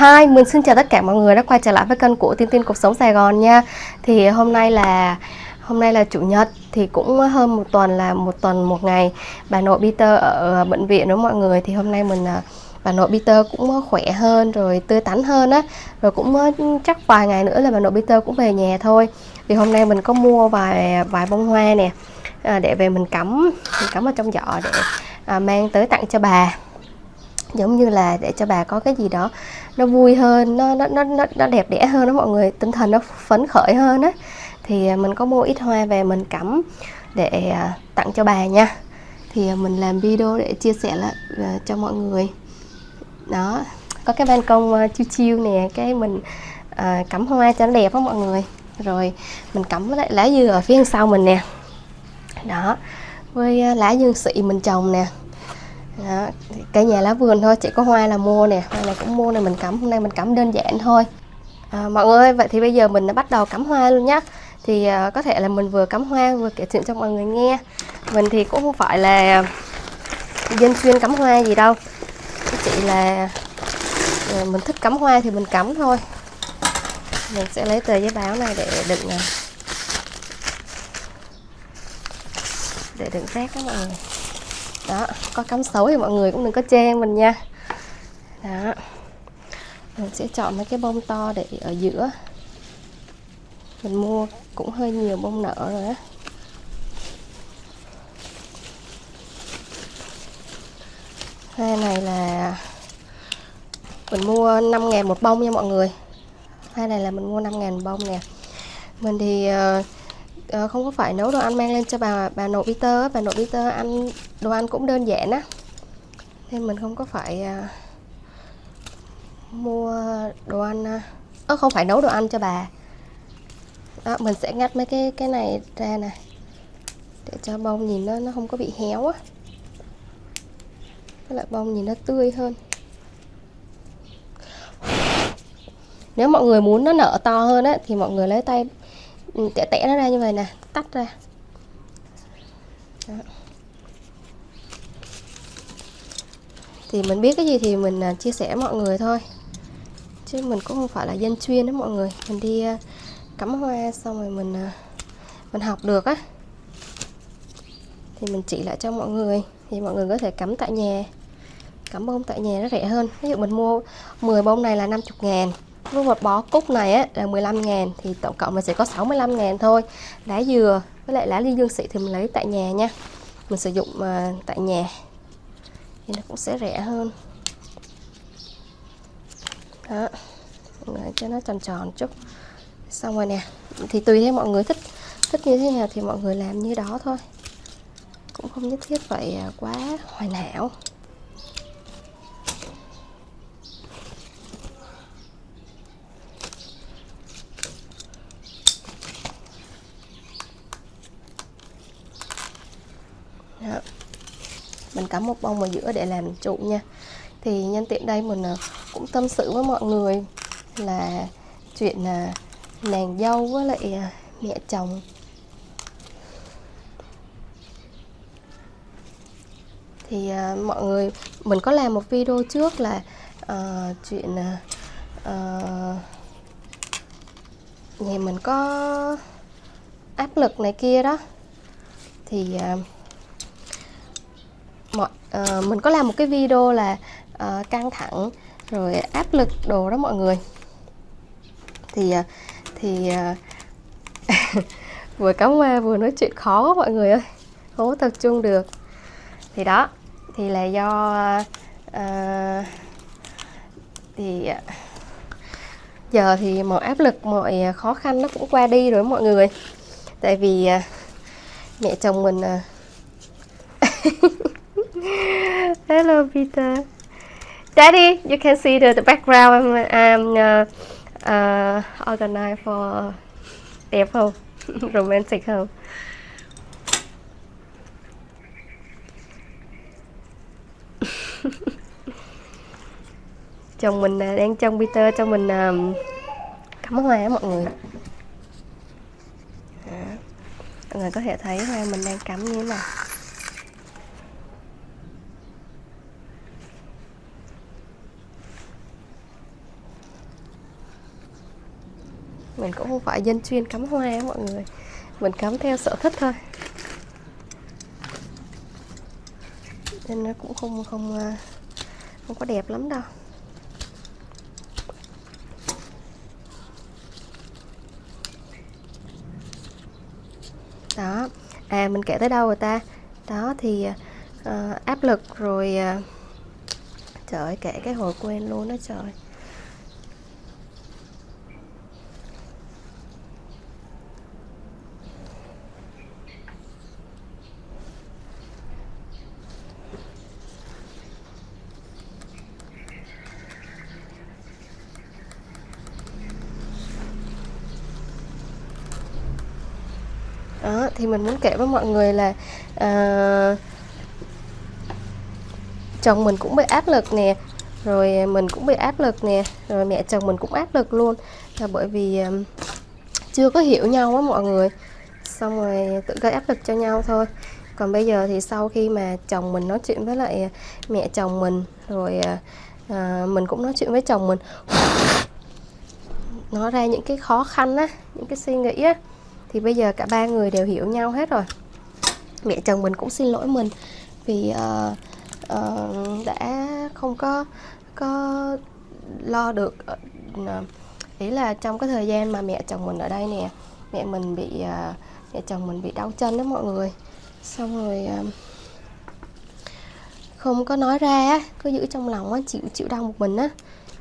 Hi, mình xin chào tất cả mọi người đã quay trở lại với kênh của Tiên Tiên Cuộc Sống Sài Gòn nha. Thì hôm nay là hôm nay là Chủ nhật Thì cũng hơn một tuần là một tuần một ngày. Bà nội Peter ở ờ, bệnh viện đó mọi người. Thì hôm nay mình ờ, bà nội Peter cũng ờ, khỏe hơn rồi tươi tắn hơn á. Rồi cũng chắc vài ngày nữa là bà nội Peter cũng về nhà thôi. Thì hôm nay mình có mua vài vài bông hoa nè à, Để về mình cắm mình cắm vào trong giỏ để à, mang tới tặng cho bà giống như là để cho bà có cái gì đó nó vui hơn nó nó nó nó, đẹp đẽ hơn đó mọi người tinh thần nó phấn khởi hơn á. Thì à, mình có mua ít hoa về mình cắm để à, tặng cho bà nha. Thì à, mình làm video để chia sẻ lại cho mọi người. Đó có cái ban công chiêu chiêu nè cái mình à, cắm hoa cho nó đẹp á mọi người. Rồi mình cắm lại lá dừa ở phía sau mình nè. Đó với lá dương xị mình trồng nè đó, cây nhà lá vườn thôi chỉ có hoa là mua nè hoa này cũng mua này mình cắm hôm nay mình cắm đơn giản thôi. À, mọi người ơi vậy thì bây giờ mình đã bắt đầu cắm hoa luôn nhé thì à, có thể là mình vừa cắm hoa vừa kể chuyện cho mọi người nghe. Mình thì cũng không phải là dân chuyên cắm hoa gì đâu. Chỉ là à, mình thích cắm hoa thì mình cắm thôi. Mình sẽ lấy tờ giấy báo này để đựng à, để đựng rác các mọi người đó có cắm xấu thì mọi người cũng đừng có chê mình nha. Đó. Mình sẽ chọn mấy cái bông to để ở giữa. Mình mua cũng hơi nhiều bông nở rồi á. Hoa này là mình mua 5 ngàn một bông nha mọi người. Hoa này là mình mua 5 ngàn bông nè. Mình thì uh, không có phải nấu đồ ăn mang lên cho bà bà nội Peter bà nội Peter ăn đồ ăn cũng đơn giản á. Nên mình không có phải uh, mua đồ ăn à, ơ uh, không phải nấu đồ ăn cho bà. Đó mình sẽ ngắt mấy cái cái này ra này để cho bông nhìn nó nó không có bị héo á. Cái lại bông nhìn nó tươi hơn. Nếu mọi người muốn nó nở to hơn á thì mọi người lấy tay ừ, tẻ tẻ nó ra như vậy nè tách ra. Đó. Thì mình biết cái gì thì mình à, chia sẻ mọi người thôi. Chứ mình cũng không phải là dân chuyên đó mọi người. Mình đi à, cắm hoa xong rồi mình à, mình học được á. Thì mình chỉ lại cho mọi người. Thì mọi người có thể cắm tại nhà. Cắm bông tại nhà nó rẻ hơn. Ví dụ mình mua 10 bông này là 50 ngàn. Với một bó cúc này á, là 15 ngàn. Thì tổng cộng mình sẽ có 65 ngàn thôi. Lá dừa với lại lá ly dương xị thì mình lấy tại nhà nha. Mình sử dụng uh, tại nhà thì nó cũng sẽ rẻ hơn. Đó cho nó tròn tròn chút. Xong rồi nè, thì tùy theo mọi người thích thích như thế nào thì mọi người làm như đó thôi. Cũng không nhất thiết phải à, quá hoàn hảo Đó cả cắm một bông ở giữa để làm trụ nha. Thì nhân tiện đây mình à, cũng tâm sự với mọi người là chuyện là nàng dâu với lại à, mẹ chồng. Thì uh, mọi người mình có làm một video trước là uh, chuyện uh, nhà mình có áp lực này kia đó. Thì uh, uh, mình có làm một cái video là uh, căng thẳng rồi áp lực đồ đó mọi người. Thì uh, thì uh, vừa cắm hoa vừa nói chuyện khó quá mọi người ơi không có tập trung được. Thì đó thì là do uh, thì uh, giờ thì mọi áp lực mọi khó khăn nó cũng qua đi rồi mọi người. Tại vì uh, mẹ chồng mình uh, Hello, Peter. Daddy, you can see the, the background. I'm uh, uh, organized for đẹp không? Romantic không? chồng mình uh, đang trông Peter cho mình um, cắm hoa mọi người. à, Mọi người có thể thấy hoa mình đang cắm như thế nào. Mình cũng không phải dân chuyên cắm hoa mọi người. Mình cắm theo sở thích thôi. Nên nó cũng không không à, không có đẹp lắm đâu. Đó. À mình kể tới đâu rồi ta? Đó thì uh, áp lực rồi uh, trời ơi kể cái hồi quên luôn đó trời đó thì mình muốn kể với mọi người là uh, chồng mình cũng bị áp lực nè rồi mình cũng bị áp lực nè rồi mẹ chồng mình cũng áp lực luôn. Là bởi vì uh, chưa có hiểu nhau á mọi người xong rồi tự gây áp lực cho nhau thôi. Còn bây giờ thì sau khi mà chồng mình nói chuyện với lại mẹ chồng mình rồi uh, mình cũng nói chuyện với chồng mình nói ra những cái khó khăn á những cái suy nghĩ á thì bây giờ cả ba người đều hiểu nhau hết rồi. Mẹ chồng mình cũng xin lỗi mình vì uh, uh, đã không có có lo được uh, ý là trong cái thời gian mà mẹ chồng mình ở đây nè mẹ mình bị uh, mẹ chồng mình bị đau chân đó mọi người. Xong rồi uh, không có nói ra cứ giữ trong lòng á chịu chịu đau một mình á.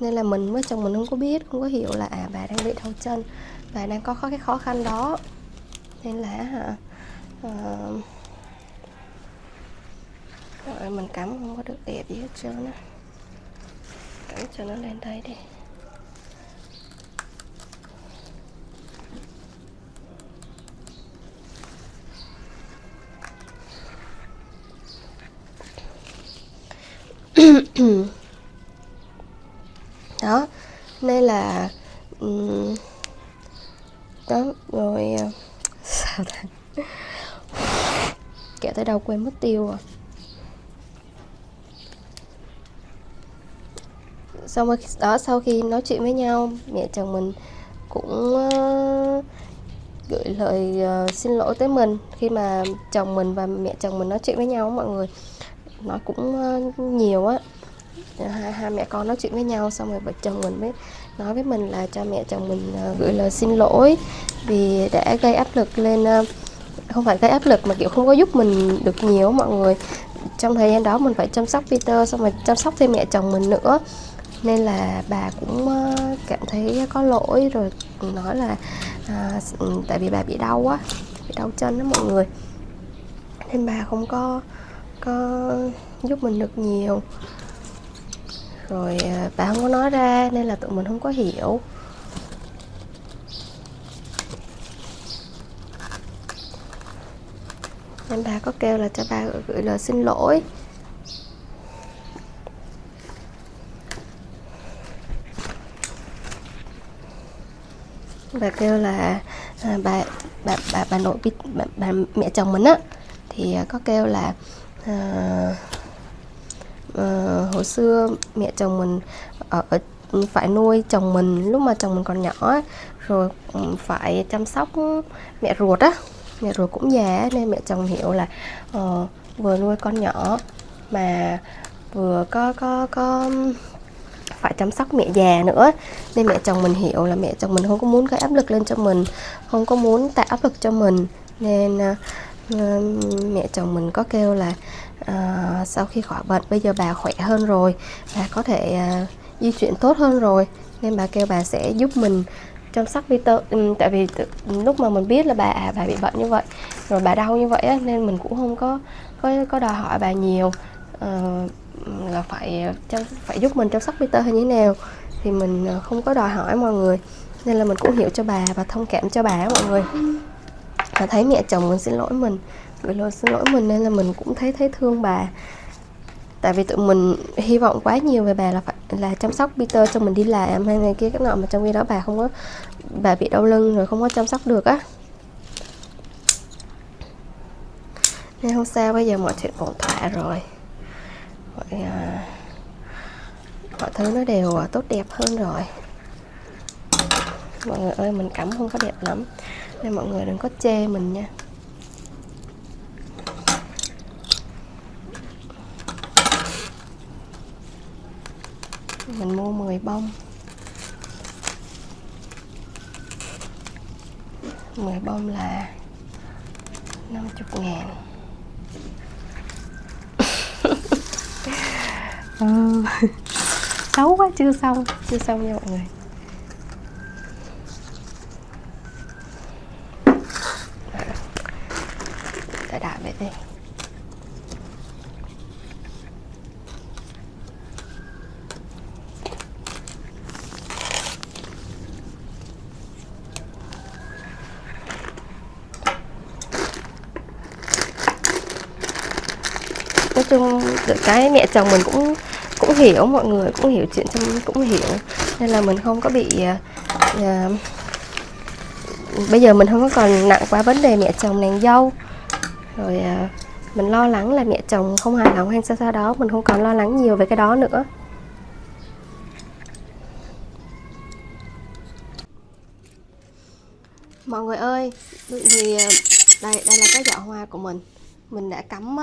Nên là mình với chồng mình không có biết không có hiểu là à bà đang bị đau chân bà đang có cái khó khăn đó nên là hả? Ờ. À, rồi mình cắm không có được đẹp gì hết trơn á. Cắm cho nó lên đây đi đó nên là đó rồi ờ, sao ta kẹo quên mất tiêu rồi. Xong rồi đó sau khi nói chuyện với nhau mẹ chồng mình cũng uh, gửi lời uh, xin lỗi tới mình. Khi mà chồng mình và mẹ chồng mình nói chuyện với nhau mọi người nói cũng uh, nhiều á. Hai, hai mẹ con nói chuyện với nhau xong rồi vợ chồng mình mới nói với mình là cho mẹ chồng mình uh, gửi lời xin lỗi vì đã gây áp lực lên uh, không phải gây áp lực mà kiểu không có giúp mình được nhiều mọi người. Trong thời gian đó mình phải chăm sóc Peter xong rồi chăm sóc thêm mẹ chồng mình nữa. Nên là bà cũng ờ, cảm thấy có lỗi rồi nói là à, ừ, tại vì bà bị đau quá bị đau chân đó mọi người. Nên bà không có có giúp mình được nhiều. Rồi à, bà không có nói ra nên là tụi mình không có hiểu. Anh bà có kêu là cho bà gửi lời xin lỗi. Bà kêu là à, bà bà bà bà nội bà, bà mẹ chồng mình á thì à, có kêu là à, à, hồi xưa mẹ chồng mình ở, ở phải nuôi chồng mình lúc mà chồng mình còn nhỏ rồi ừ, phải chăm sóc mẹ ruột á. Dạ, mẹ ruột cũng già nên mẹ chồng hiểu là uh, vừa nuôi con nhỏ mà vừa có có có phải chăm sóc mẹ già nữa nên mẹ chồng mình hiểu là mẹ chồng mình không có muốn gây áp lực lên cho mình không có muốn tạo áp lực cho mình. Nên uh, mẹ chồng mình có kêu là uh, sau khi khỏi bệnh bây giờ bà khỏe hơn rồi bà có thể uh, di chuyển tốt hơn rồi. Nên bà kêu bà sẽ giúp mình chăm sóc Peter ừ, tại vì lúc mà mình biết là bà à, bà bị bệnh như vậy rồi bà đau như vậy ấy, nên mình cũng không có có có đòi hỏi bà nhiều. Uh, là phải chăm phải giúp mình chăm sóc Peter hay như thế nào thì mình ờ, không có đòi hỏi mọi người. Nên là mình cũng hiểu cho bà và thông cảm cho bà mọi người. Và thấy mẹ chồng mình xin lỗi mình gửi lời xin lỗi mình nên là mình cũng thấy thấy thương bà tại vì tụi mình hy vọng quá nhiều về bà là phải là chăm sóc Peter cho mình đi làm hay này kia các nọ mà trong khi đó bà không có bà bị đau lưng rồi không có chăm sóc được á. Nên không sao bây giờ mọi chuyện ổn thỏa rồi. Mọi, à, mọi thứ nó đều à, tốt đẹp hơn rồi. Mọi người ơi mình cắm không có đẹp lắm. Nên mọi người đừng có chê mình nha mình mua 10 bông. 10 bông là 50 ngàn. Ừ. xấu quá chưa xong. Chưa xong nha mọi người. Để đại vậy đi nói chung được cái mẹ chồng mình cũng cũng hiểu mọi người cũng hiểu chuyện trong cũng hiểu. Nên là mình không có bị uh, bây giờ mình không có còn nặng quá vấn đề mẹ chồng nàng dâu. Rồi uh, mình lo lắng là mẹ chồng không hài lòng hay sao sao đó mình không còn lo lắng nhiều về cái đó nữa. Mọi người ơi thì đây đây là cái giỏ hoa của mình. Mình đã cắm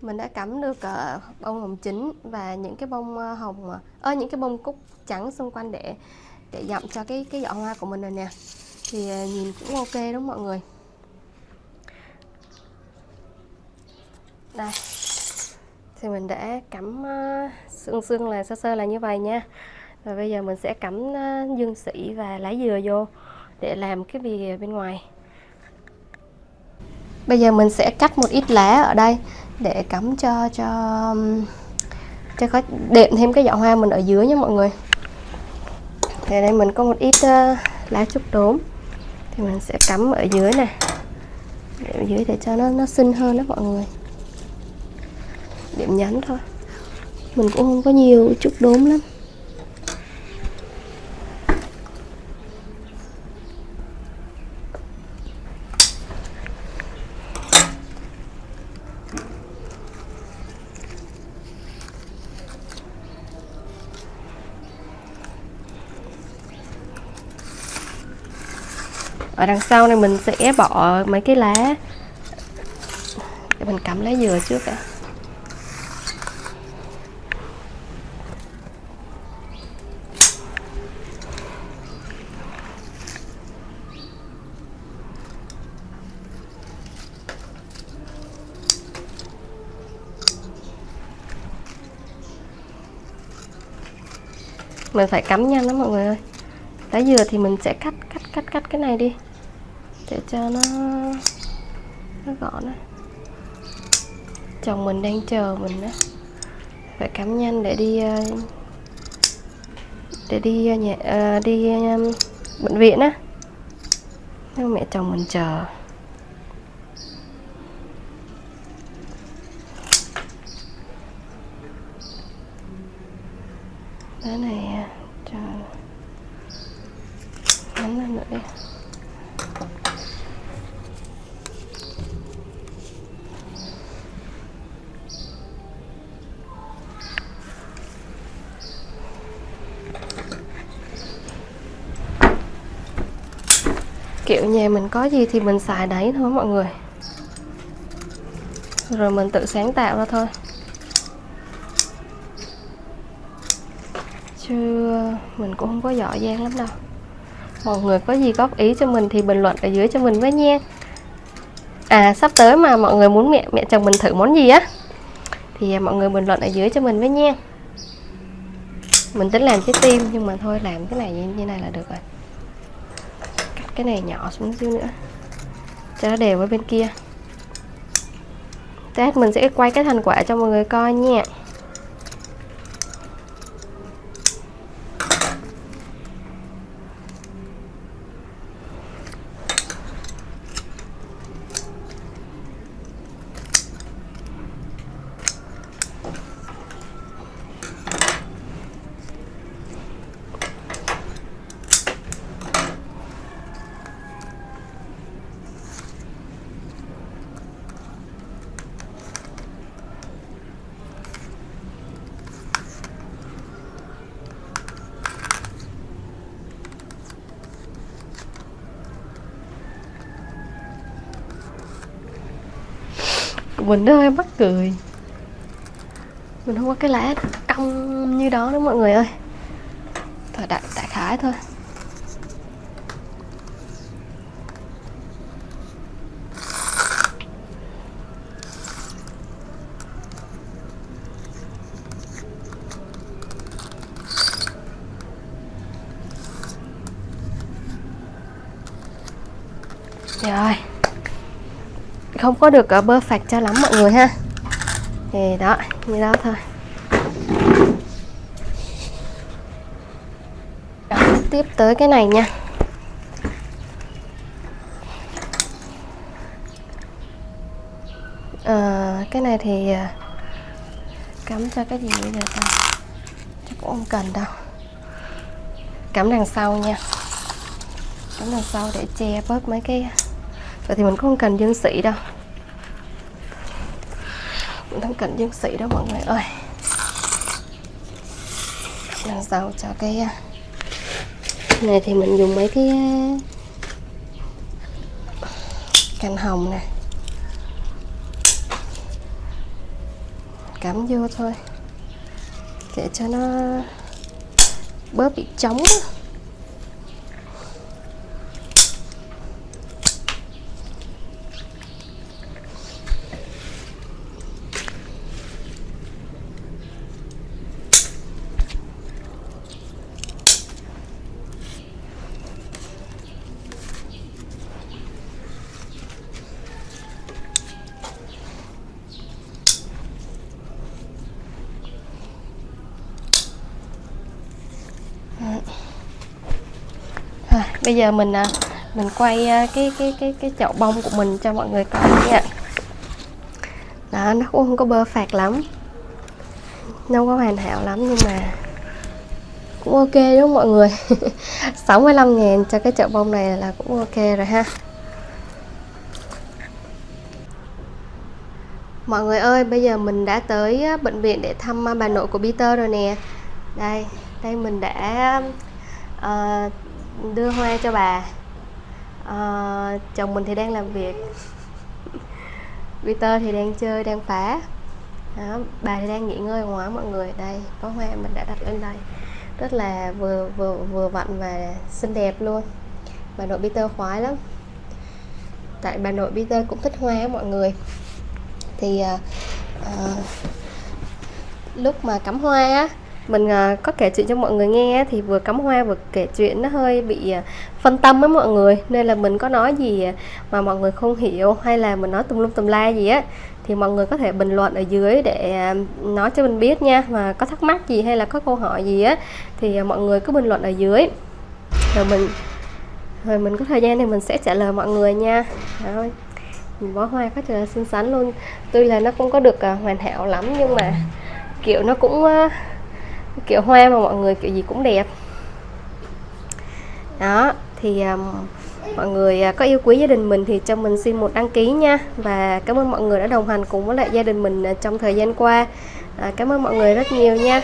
mình đã cắm được uh, bông hồng chính và những cái bông ờ, hồng ờ, ơ uh, những cái bông cúc trắng xung quanh để để dặm cho cái cái giỏ hoa của mình rồi nè. Thì uh, nhìn cũng ok đúng mọi người? Đây. Thì mình đã cắm uh, xương xương là sơ sơ là như vậy nha. Và bây giờ mình sẽ cắm uh, dương sĩ và lá dừa vô để làm cái bìa bên ngoài. Bây giờ mình sẽ cắt một ít lá ở đây để cắm cho cho cho có đệm thêm cái giỏ hoa mình ở dưới nha mọi người. Thì đây mình có một ít uh, lá trúc đốm. Thì mình sẽ cắm ở dưới này ở dưới để cho nó nó xinh hơn đó mọi người. Điểm nhấn thôi. Mình cũng không có nhiều trúc đốm lắm. Ở đằng sau này mình sẽ bỏ mấy cái lá. Để mình cắm lá dừa trước đã. Mình phải cắm nhanh lắm mọi người ơi. Lá dừa thì mình sẽ cắt cắt cắt cắt cái này đi để cho nó nó gọn á chồng mình đang chờ mình đó phải cắm nhanh để đi ờ, để đi ờ, nhà ờ, đi bệnh viện á. Nhưng mẹ chồng mình chờ. Cái này cho ngắn lên nữa đi. Nhà mình có gì thì mình xài đấy thôi mọi người. Rồi mình tự sáng tạo ra thôi. Chứ mình cũng không có giỏi giang lắm đâu. Mọi người có gì góp ý cho mình thì bình luận ở dưới cho mình với nha. À sắp tới mà mọi người muốn mẹ mẹ chồng mình thử món gì á thì mọi người bình luận ở dưới cho mình với nha. Mình tính làm trái tim nhưng mà thôi làm cái này như, như này là được rồi cái này nhỏ xuống xíu nữa. Cho nó đều với bên kia. Test mình sẽ quay cái thành quả cho mọi người coi nha. Mình nó hơi mắc cười. Mình không có cái lá cong như đó đó mọi người ơi. Thôi, đại đại khái thôi. Dạ Rồi không có được ở bơ phạch cho lắm mọi người ha. Thì đó như đó thôi. Đó, tiếp tới cái này nha. À, cái này thì ờ, cắm cho cái gì bây giờ ta? Chắc cũng không cần đâu. Cắm đằng sau nha. Cắm đằng sau để che bớt mấy cái vậy thì mình cũng không cần dương sĩ đâu mình dân dương sĩ đó mọi người ơi. Làm sao cho cái à, này thì mình dùng mấy cái à, cành hồng nè. Cắm vô thôi. Để cho nó bớt bị trống đó. À, bây giờ mình à, mình quay à, cái cái cái cái chậu bông của mình cho mọi người coi nha. Đó nó cũng không có bơ phạt lắm. Nó không có hoàn hảo lắm nhưng mà cũng ok đúng không mọi người? 65 ngàn cho cái chậu bông này là cũng ok rồi ha. Mọi người ơi, bây giờ mình đã tới bệnh viện để thăm à, bà nội của Peter rồi nè. Đây, đây mình đã uh, đưa hoa cho bà. À, chồng mình thì đang làm việc. Peter thì đang chơi đang phá. Đó, bà thì đang nghỉ ngơi ngoài mọi người. Đây có hoa mình đã đặt lên đây. Rất là vừa vừa vừa vặn và xinh đẹp luôn. Bà nội Peter khoái lắm. Tại bà nội Peter cũng thích hoa mọi người. Thì à, à, lúc mà cắm hoa á mình uh, có kể chuyện cho mọi người nghe thì vừa cắm hoa vừa kể chuyện nó hơi bị uh, phân tâm với mọi người. Nên là mình có nói gì à, mà mọi người không hiểu hay là mình nói tùm lum tùm la gì á thì mọi người có thể bình luận ở dưới để uh, nói cho mình biết nha. Mà có thắc mắc gì hay là có câu hỏi gì á thì uh, mọi người cứ bình luận ở dưới. Rồi mình rồi mình có thời gian thì mình sẽ trả lời mọi người nha. Rồi bó hoa có trời xinh xắn luôn. Tuy là nó không có được uh, hoàn hảo lắm nhưng mà kiểu nó cũng uh, kiểu hoa mà mọi người kiểu gì cũng đẹp. Đó thì um, mọi người à, có yêu quý gia đình mình thì cho mình xin một đăng ký nha. Và cảm ơn mọi người đã đồng hành cùng với lại gia đình mình à, trong thời gian qua. À, cảm ơn mọi người rất nhiều nha.